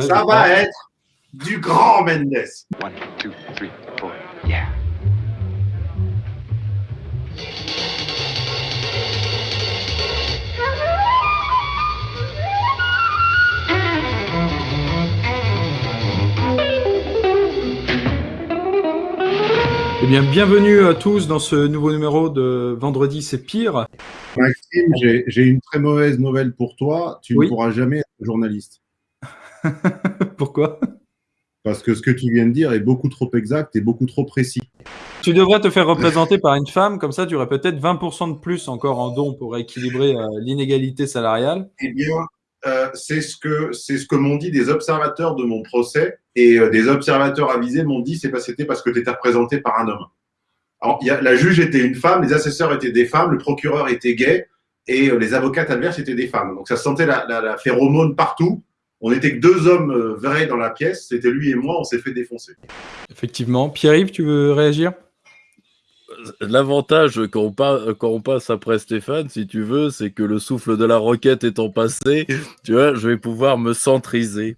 Ça va être du grand Mendes. One, two, three, four, yeah. Eh bien, bienvenue à tous dans ce nouveau numéro de Vendredi, c'est pire. Maxime, j'ai j'ai une très mauvaise nouvelle pour toi. Tu Oui. ne pourras jamais être journaliste. Pourquoi? Parce que ce que tu viens de dire est beaucoup trop exact et beaucoup trop précis. Tu devrais te faire représenter par une femme, comme ça tu aurais peut-être 20% de plus encore en don pour équilibrer euh, l'inégalité salariale. Eh bien, euh, c'est ce que c'est ce que m'ont dit des observateurs de mon procès et euh, des observateurs avisés m'ont dit c'est pas c'était parce que tu étais représenté par un homme. Alors, il y a, la juge était une femme, les assesseurs étaient des femmes, le procureur était gay et les avocates adverses étaient des femmes. Donc ça sentait la, la, la phéromone partout. On était que deux hommes euh, vrais dans la pièce, c'était lui et moi, on s'est fait défoncer. Effectivement. Pierre-Yves, tu veux réagir? L'avantage quand on, pa- quand on passe après Stéphane, si tu veux, c'est que le souffle de la roquette étant passé, tu vois, je vais pouvoir me centriser.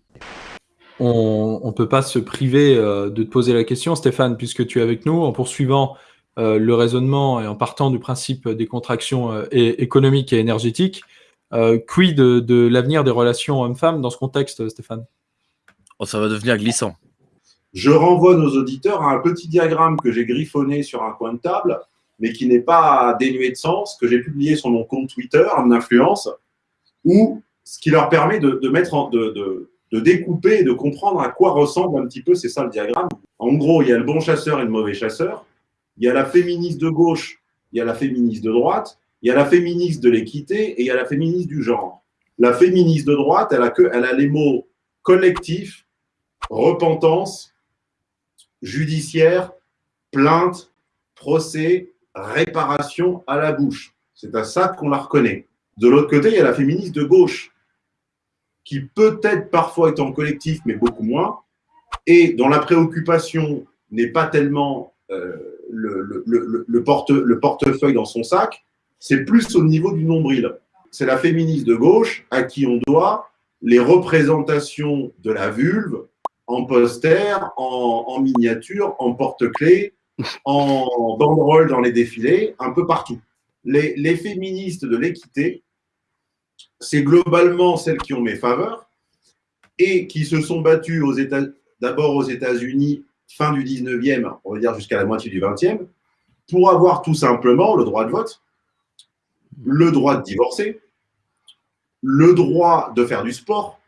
On ne peut pas se priver euh, de te poser la question, Stéphane, puisque tu es avec nous, en poursuivant euh, le raisonnement et en partant du principe des contractions euh, économiques et énergétiques. Euh, quid de, de l'avenir des relations hommes-femmes dans ce contexte, Stéphane? Oh, ça va devenir glissant. Je renvoie nos auditeurs à un petit diagramme que j'ai griffonné sur un coin de table, mais qui n'est pas dénué de sens, que j'ai publié sur mon compte Twitter, en influence, où ce qui leur permet de, de mettre en- de, de- de découper et de comprendre à quoi ressemble un petit peu, c'est ça le diagramme. En gros, il y a le bon chasseur et le mauvais chasseur, il y a la féministe de gauche, il y a la féministe de droite, il y a la féministe de l'équité et il y a la féministe du genre. La féministe de droite, elle a, que, elle a les mots collectif, repentance, judiciaire, plainte, procès, réparation à la bouche. C'est à ça qu'on la reconnaît. De l'autre côté, il y a la féministe de gauche, qui peut-être parfois est en collectif, mais beaucoup moins, et dont la préoccupation n'est pas tellement euh, le, le- le- le porte- le portefeuille dans son sac, c'est plus au niveau du nombril. C'est la féministe de gauche à qui on doit les représentations de la vulve en poster, en, miniature, en porte-clés, en banderole dans les défilés, un peu partout. Les, les féministes de l'équité, c'est globalement celles qui ont mes faveurs et qui se sont battues d'abord aux États-Unis, fin du 19e, on va dire jusqu'à la moitié du 20e, pour avoir tout simplement le droit de vote, le droit de divorcer, le droit de faire du sport.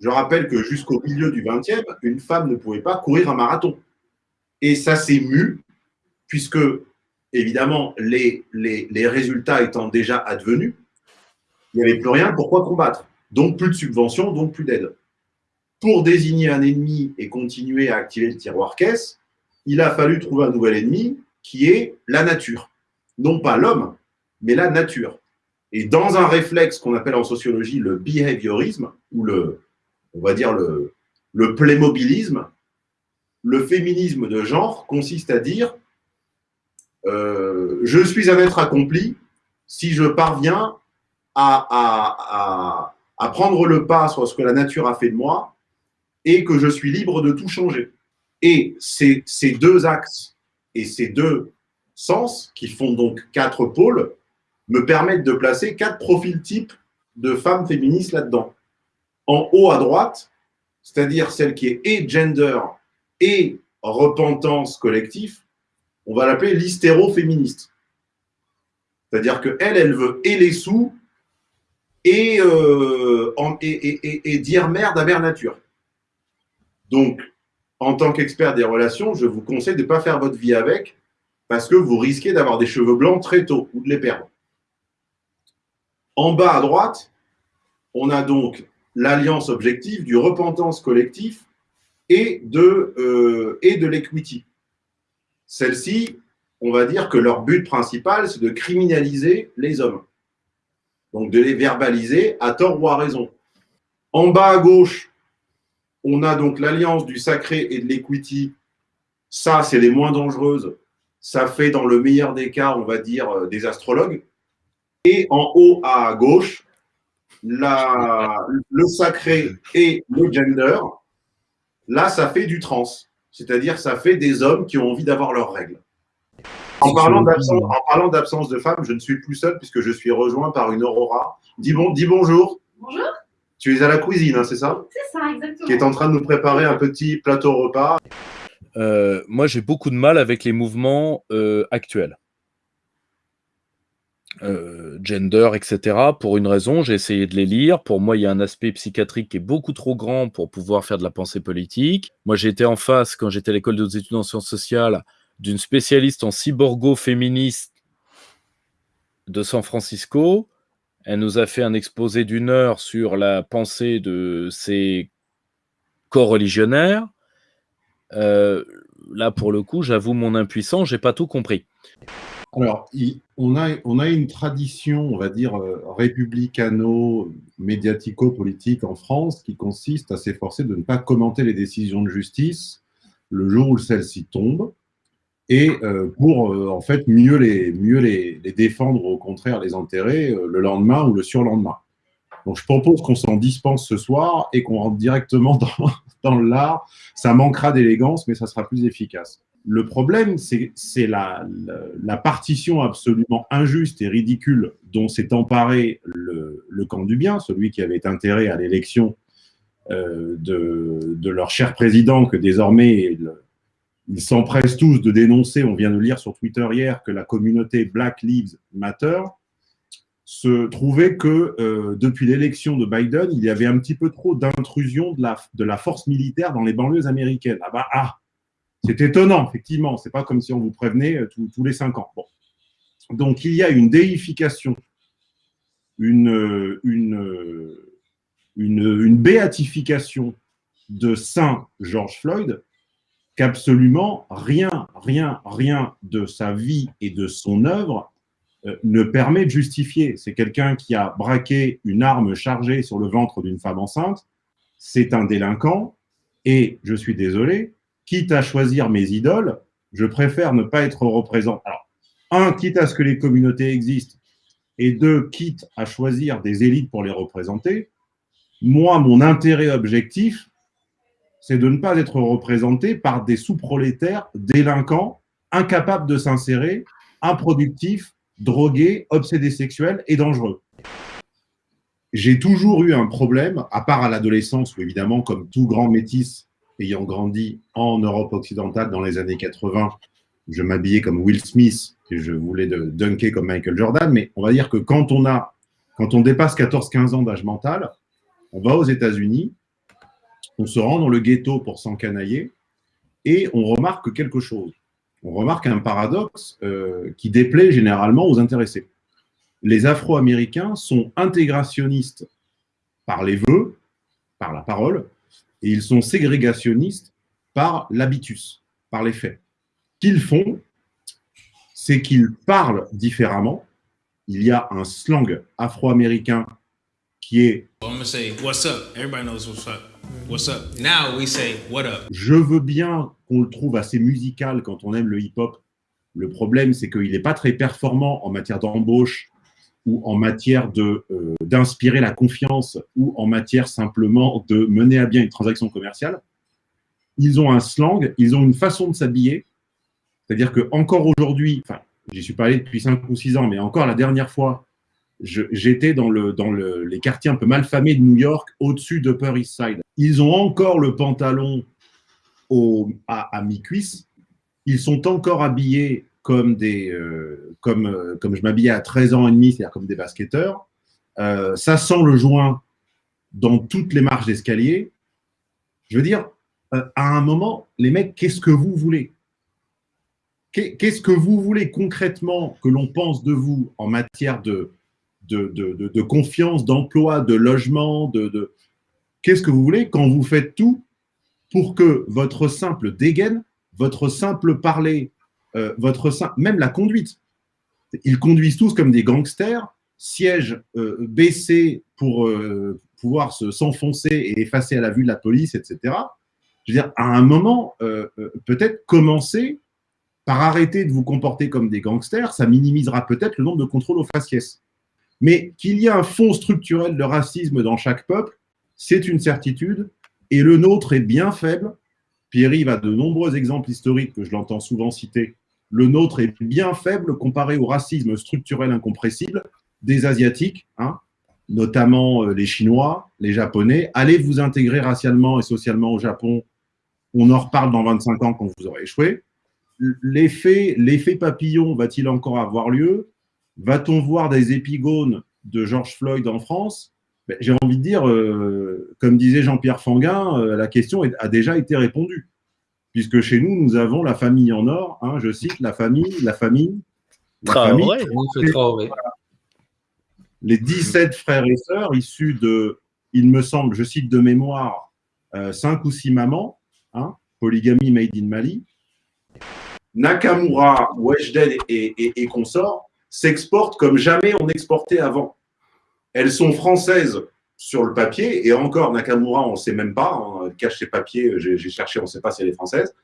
Je rappelle que jusqu'au milieu du 20e, une femme ne pouvait pas courir un marathon. Et ça s'est mu, puisque, évidemment, les, les, résultats étant déjà advenus, il n'y avait plus rien, pourquoi combattre? Donc plus de subventions, donc plus d'aide. Pour désigner un ennemi et continuer à activer le tiroir caisse, il a fallu trouver un nouvel ennemi qui est la nature. Non pas l'homme, mais la nature. Et dans un réflexe qu'on appelle en sociologie le behaviorisme, ou le, on va dire le, le playmobilisme, le féminisme de genre consiste à dire euh, je suis un être accompli si je parviens à, à, à, à prendre le pas sur ce que la nature a fait de moi et que je suis libre de tout changer. Et ces, ces deux axes et ces deux sens, qui font donc quatre pôles, me permettent de placer quatre profils types de femmes féministes là-dedans. En haut à droite, c'est-à-dire celle qui est et gender et repentance collectif, on va l'appeler l'hystéro-féministe. C'est-à-dire qu'elle, elle veut et les sous et, euh, et dire merde à mère nature. Donc, en tant qu'expert des relations, je vous conseille de ne pas faire votre vie avec parce que vous risquez d'avoir des cheveux blancs très tôt ou de les perdre. En bas à droite, on a donc l'alliance objective du repentance collectif et de, euh, et de l'equity. Celles-ci, on va dire que leur but principal, c'est de criminaliser les hommes. Donc de les verbaliser à tort ou à raison. En bas à gauche, on a donc l'alliance du sacré et de l'equity. Ça, c'est les moins dangereuses. Ça fait, dans le meilleur des cas, on va dire, euh, des astrologues. Et en haut à gauche, la, le sacré et le gender, là, ça fait du trans. C'est-à-dire, ça fait des hommes qui ont envie d'avoir leurs règles. En parlant d'absence- en parlant d'absence de femmes, je ne suis plus seul puisque je suis rejoint par une Aurora. Dis, bon, dis bonjour. Bonjour, Tu es à la cuisine, hein, c'est ça? C'est ça, exactement. Qui est en train de nous préparer un petit plateau repas. Euh, moi, j'ai beaucoup de mal avec les mouvements euh, actuels. Euh, gender, etc. Pour une raison, j'ai essayé de les lire. Pour moi, il y a un aspect psychiatrique qui est beaucoup trop grand pour pouvoir faire de la pensée politique. Moi, j'ai été en face, quand j'étais à l'école des études en sciences sociales, d'une spécialiste en cyborgo-féministe de San Francisco. Elle nous a fait un exposé d'une heure sur la pensée de ces co-religionnaires. Euh, là, pour le coup, j'avoue mon impuissance, j'ai pas tout compris. Alors, on, a, une tradition, on va dire, euh, républicano-médiatico-politique en France qui consiste à s'efforcer de ne pas commenter les décisions de justice le jour où celles-ci tombent et euh, pour, euh, en fait, mieux les, défendre, au contraire, les enterrer le lendemain ou le surlendemain. Donc, je propose qu'on s'en dispense ce soir et qu'on rentre directement dans l'art. Ça manquera d'élégance, mais ça sera plus efficace. Le problème, c'est la, partition absolument injuste et ridicule dont s'est emparé le, camp du bien, celui qui avait intérêt à l'élection euh, de, leur cher président, que désormais ils s'empressent tous de dénoncer. On vient de lire sur Twitter hier que la communauté Black Lives Matter se trouvait que euh, depuis l'élection de Biden, il y avait un petit peu trop d'intrusion de la, de la force militaire dans les banlieues américaines. Ah bah ah, c'est étonnant, effectivement. C'est pas comme si on vous prévenait euh, tous- les cinq ans. Donc il y a une déification, une, euh, une, euh, une, béatification de Saint George Floyd qu'absolument rien, rien, rien de sa vie et de son œuvre ne permet de justifier. C'est quelqu'un qui a braqué une arme chargée sur le ventre d'une femme enceinte. C'est un délinquant. Et je suis désolé, quitte à choisir mes idoles, je préfère ne pas être représenté. Alors, un, quitte à ce que les communautés existent, et deux, quitte à choisir des élites pour les représenter, moi, mon intérêt objectif, c'est de ne pas être représenté par des sous-prolétaires délinquants, incapables de s'insérer, improductifs, drogués, obsédés sexuels et dangereux. J'ai toujours eu un problème, à part à l'adolescence, où évidemment, comme tout grand métis ayant grandi en Europe occidentale dans les années 80, je m'habillais comme Will Smith et je voulais de dunker comme Michael Jordan, mais on va dire que quand on a, quand on dépasse 14-15 ans d'âge mental, on va aux États-Unis, on se rend dans le ghetto pour s'encanailler et on remarque quelque chose. On remarque un paradoxe euh, qui déplaît généralement aux intéressés. Les Afro-Américains sont intégrationnistes par les vœux, par la parole, et ils sont ségrégationnistes par l'habitus, par les faits. Ce qu'ils font, c'est qu'ils parlent différemment. Il y a un slang afro-américain qui est I'm gonna say what's up? Everybody knows what's up. What's up? Now we say what up? Je veux bien qu'on le trouve assez musical quand on aime le hip-hop. Le problème, c'est qu'il n'est pas très performant en matière d'embauche ou en matière de, euh, d'inspirer la confiance ou en matière simplement de mener à bien une transaction commerciale. Ils ont un slang, ils ont une façon de s'habiller. C'est-à-dire que encore aujourd'hui, enfin, j'y suis pas allé depuis 5 ou 6 ans, mais encore la dernière fois, j'étais dans, le, dans le, les quartiers un peu malfamés de New York, au-dessus d'Upper East Side. Ils ont encore le pantalon à mi-cuisse. Ils sont encore habillés comme, des, euh, comme, euh, comme je m'habillais à 13 ans et demi, c'est-à-dire comme des basketteurs. Euh, ça sent le joint dans toutes les marches d'escalier. Je veux dire, à un moment, les mecs, qu'est-ce que vous voulez? Qu'est- Qu'est-ce que vous voulez concrètement que l'on pense de vous en matière de, de, de, de- confiance, d'emploi, de logement, de... qu'est-ce que vous voulez quand vous faites tout pour que votre simple dégaine, votre simple parler, euh, votre même la conduite, ils conduisent tous comme des gangsters, sièges euh, baissés pour euh, pouvoir se- s'enfoncer et effacer à la vue de la police, etc. Je veux dire, à un moment, peut-être commencer par arrêter de vous comporter comme des gangsters, ça minimisera peut-être le nombre de contrôles aux faciès. Mais qu'il y a un fond structurel de racisme dans chaque peuple, c'est une certitude, et le nôtre est bien faible. Pierre-Yves a de nombreux exemples historiques que je l'entends souvent citer. Le nôtre est bien faible comparé au racisme structurel incompressible des Asiatiques, hein, notamment euh, les Chinois, les Japonais. Allez vous intégrer racialement et socialement au Japon. On en reparle dans 25 ans quand vous aurez échoué. L'effet papillon va-t-il encore avoir lieu? Va-t-on voir des épigones de George Floyd en France? Ben, J'ai envie de dire, euh, comme disait Jean-Pierre Fanguin, euh, la question a déjà été répondue. Puisque chez nous, nous avons la famille en or. Hein, je cite la famille, la famille. La famille les 17 frères et sœurs issus de, il me semble, je cite de mémoire, euh, 5 ou 6 mamans, hein, polygamie made in Mali. Nakamura, Weshden et, et, consorts s'exportent comme jamais on exportait avant. Elles sont françaises sur le papier, et encore, Nakamura, on ne sait même pas, hein, elle cache ses papiers, j'ai cherché, on ne sait pas si elle est française.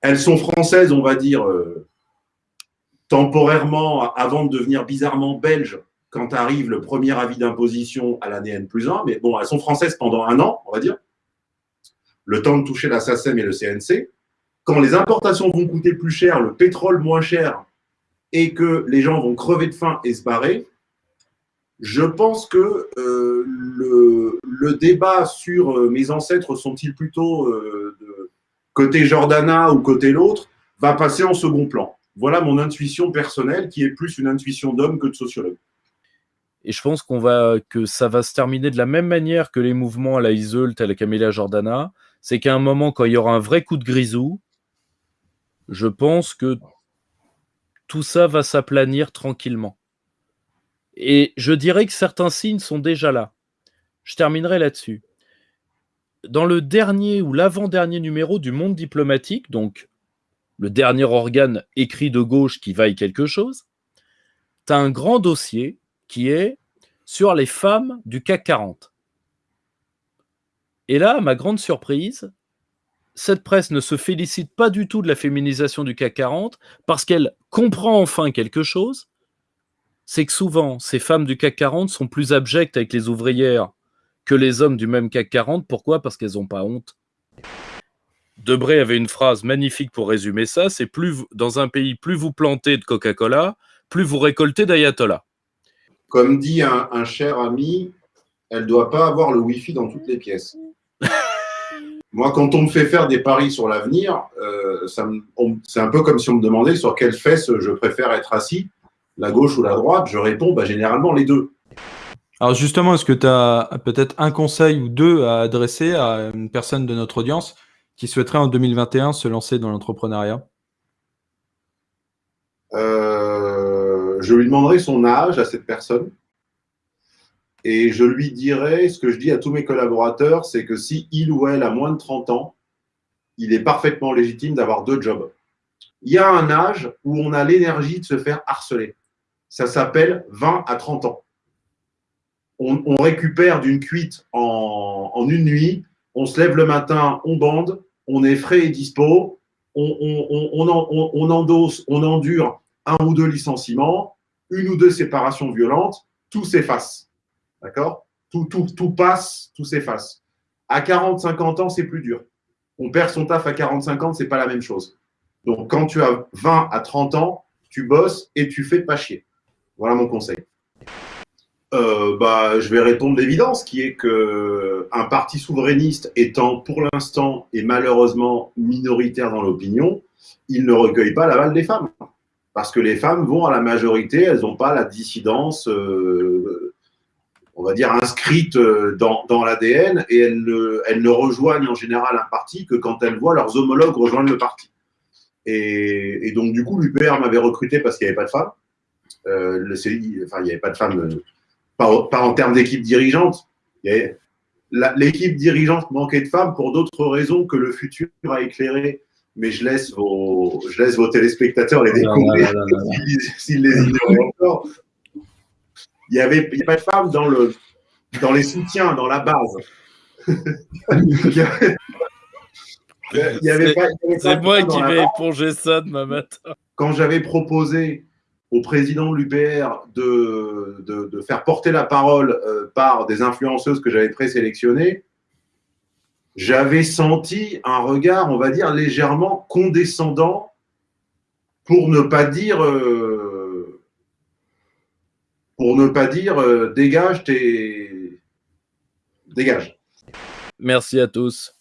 Elles sont françaises, on va dire, euh, temporairement, avant de devenir bizarrement belges, quand arrive le premier avis d'imposition à l'année N plus 1. Mais bon, elles sont françaises pendant un an, on va dire, le temps de toucher la SACEM et le CNC. Quand les importations vont coûter plus cher, le pétrole moins cher, et que les gens vont crever de faim et se barrer, je pense que euh, le, débat sur euh, mes ancêtres sont-ils plutôt euh, côté Jordana ou côté l'autre va passer en second plan. Voilà mon intuition personnelle qui est plus une intuition d'homme que de sociologue. Et je pense qu'on va que ça va se terminer de la même manière que les mouvements à la Iseult, à la Camélia Jordana. C'est qu'à un moment, quand il y aura un vrai coup de grisou, je pense que tout ça va s'aplanir tranquillement. Et je dirais que certains signes sont déjà là. Je terminerai là-dessus. Dans le dernier ou l'avant-dernier numéro du Monde diplomatique, donc le dernier organe écrit de gauche qui vaille quelque chose, tu as un grand dossier qui est sur les femmes du CAC 40. Et là, ma grande surprise, cette presse ne se félicite pas du tout de la féminisation du CAC 40 parce qu'elle comprend enfin quelque chose, c'est que souvent, ces femmes du CAC 40 sont plus abjectes avec les ouvrières que les hommes du même CAC 40. Pourquoi? Parce qu'elles n'ont pas honte. Debré avait une phrase magnifique pour résumer ça, c'est plus dans un pays, plus vous plantez de Coca-Cola, plus vous récoltez d'ayatollah. Comme dit un, cher ami, elle ne doit pas avoir le Wi-Fi dans toutes les pièces. Moi, quand on me fait faire des paris sur l'avenir, euh, c'est un peu comme si on me demandait sur quelle fesse je préfère être assis, la gauche ou la droite. Je réponds bah, généralement les deux. Alors justement, est-ce que tu as peut-être un conseil ou deux à adresser à une personne de notre audience qui souhaiterait en 2021 se lancer dans l'entrepreneuriat? Je lui demanderai son âge à cette personne et je lui dirai ce que je dis à tous mes collaborateurs, c'est que si il ou elle a moins de 30 ans, il est parfaitement légitime d'avoir deux jobs. Il y a un âge où on a l'énergie de se faire harceler. Ça s'appelle 20 à 30 ans. On, récupère d'une cuite en, une nuit, on se lève le matin, on bande, on est frais et dispo, on, endosse, on endure un ou deux licenciements, une ou deux séparations violentes, tout s'efface. D'accord? Tout, passe, tout s'efface. À 40, 50 ans, c'est plus dur. On perd son taf à 45 ans, c'est pas la même chose. Donc, quand tu as 20 à 30 ans, tu bosses et tu fais pas chier. Voilà mon conseil. Euh, bah, je vais répondre l'évidence, qui est que un parti souverainiste étant pour l'instant et malheureusement minoritaire dans l'opinion, il ne recueille pas l'aval des femmes parce que les femmes vont à la majorité, elles n'ont pas la dissidence, euh, on va dire, inscrite euh, dans, dans l'ADN et elles ne, elles ne, rejoignent en général un parti que quand elles voient leurs homologues rejoindre le parti. Et, et donc, du coup, l'UPR m'avait recruté parce qu'il n'y avait pas de femmes. Euh, le enfin, il n'y avait pas de femmes, euh, pas, pas, en termes d'équipe dirigeante. L'équipe dirigeante manquait de femmes pour d'autres raisons que le futur a éclairé mais je laisse vos, je laisse vos téléspectateurs les découvrir s'ils les ignorent encore. Il n'y avait, pas de femmes dans, le, dans les soutiens, dans la base. C'est moi qui vais éponger ça demain matin. Quand j'avais proposé au président de l'UPR de, de, de, faire porter la parole euh, par des influenceuses que j'avais présélectionnées, j'avais senti un regard, on va dire, légèrement condescendant, pour ne pas dire, euh, pour ne pas dire, euh, dégage tes, dégage. Merci à tous.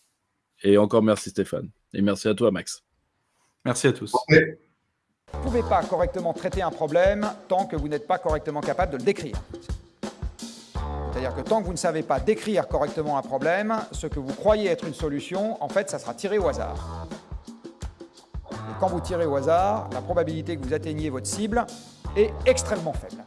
Et encore merci Stéphane. Et merci à toi Max. Merci à tous. Okay. Vous ne pouvez pas correctement traiter un problème tant que vous n'êtes pas correctement capable de le décrire. C'est-à-dire que tant que vous ne savez pas décrire correctement un problème, ce que vous croyez être une solution, en fait, ça sera tiré au hasard. Et quand vous tirez au hasard, la probabilité que vous atteigniez votre cible est extrêmement faible.